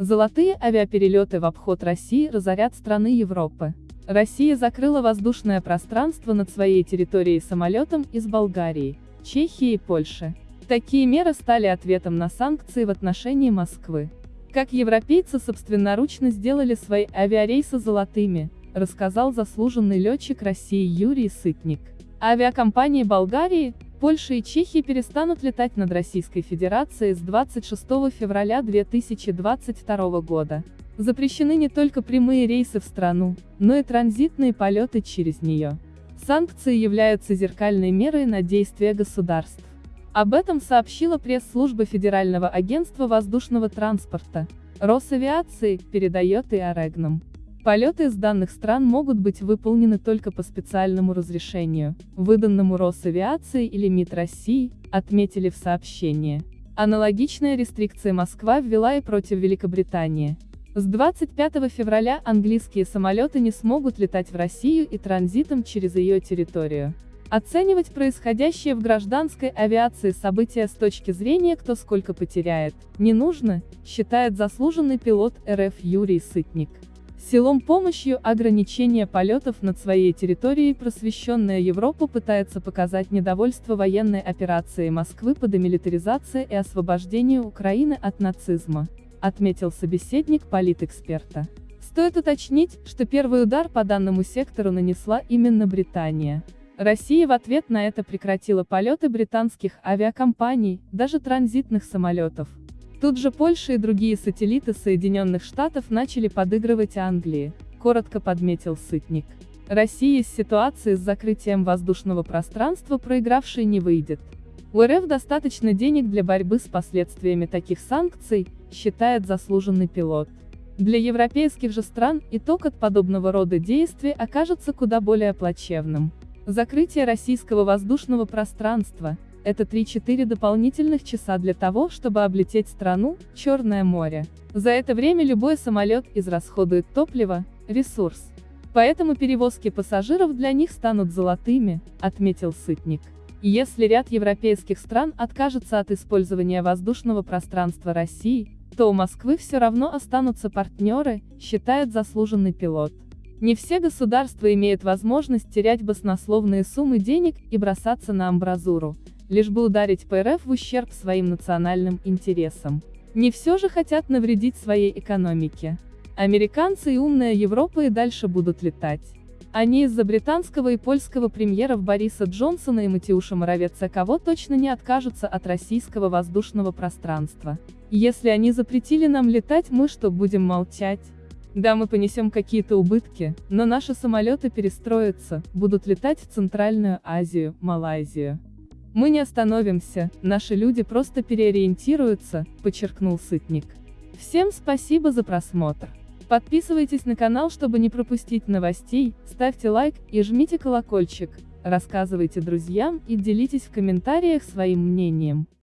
Золотые авиаперелеты в обход России разорят страны Европы. Россия закрыла воздушное пространство над своей территорией самолетом из Болгарии, Чехии и Польши. Такие меры стали ответом на санкции в отношении Москвы. Как европейцы собственноручно сделали свои авиарейсы золотыми, рассказал заслуженный летчик России Юрий Сытник. Авиакомпании Болгарии, Польша и Чехия перестанут летать над Российской Федерацией с 26 февраля 2022 года. Запрещены не только прямые рейсы в страну, но и транзитные полеты через нее. Санкции являются зеркальной мерой на действия государств. Об этом сообщила пресс-служба Федерального агентства воздушного транспорта. Росавиации, передает и Орегном. Полеты из данных стран могут быть выполнены только по специальному разрешению, выданному Росавиацией или МИД России, отметили в сообщении. Аналогичные рестрикции Москва ввела и против Великобритании. С 25 февраля английские самолеты не смогут летать в Россию и транзитом через ее территорию. Оценивать происходящее в гражданской авиации события с точки зрения кто сколько потеряет, не нужно, считает заслуженный пилот РФ Юрий Сытник. Силом помощью ограничения полетов над своей территорией просвещенная Европа пытается показать недовольство военной операцией Москвы по демилитаризации и освобождению Украины от нацизма, отметил собеседник политэксперта. Стоит уточнить, что первый удар по данному сектору нанесла именно Британия. Россия в ответ на это прекратила полеты британских авиакомпаний, даже транзитных самолетов. Тут же Польша и другие сателлиты Соединенных Штатов начали подыгрывать Англии, коротко подметил Сытник. Россия из ситуации с закрытием воздушного пространства проигравшей не выйдет. У РФ достаточно денег для борьбы с последствиями таких санкций, считает заслуженный пилот. Для европейских же стран итог от подобного рода действий окажется куда более плачевным. Закрытие российского воздушного пространства – это 3-4 дополнительных часа для того, чтобы облететь страну, Черное море. За это время любой самолет израсходует топливо, ресурс. Поэтому перевозки пассажиров для них станут золотыми, отметил Сытник. Если ряд европейских стран откажется от использования воздушного пространства России, то у Москвы все равно останутся партнеры, считает заслуженный пилот. Не все государства имеют возможность терять баснословные суммы денег и бросаться на амбразуру, лишь бы ударить по РФ в ущерб своим национальным интересам. Не все же хотят навредить своей экономике. Американцы и умная Европа и дальше будут летать. Они из-за британского и польского премьеров Бориса Джонсона и Матиуша Моровеца кого точно не откажутся от российского воздушного пространства. Если они запретили нам летать, мы что, будем молчать? Да, мы понесем какие-то убытки, но наши самолеты перестроятся, будут летать в Центральную Азию, Малайзию. Мы не остановимся, наши люди просто переориентируются, подчеркнул Сытник. Всем спасибо за просмотр. Подписывайтесь на канал, чтобы не пропустить новостей, ставьте лайк и жмите колокольчик, рассказывайте друзьям и делитесь в комментариях своим мнением.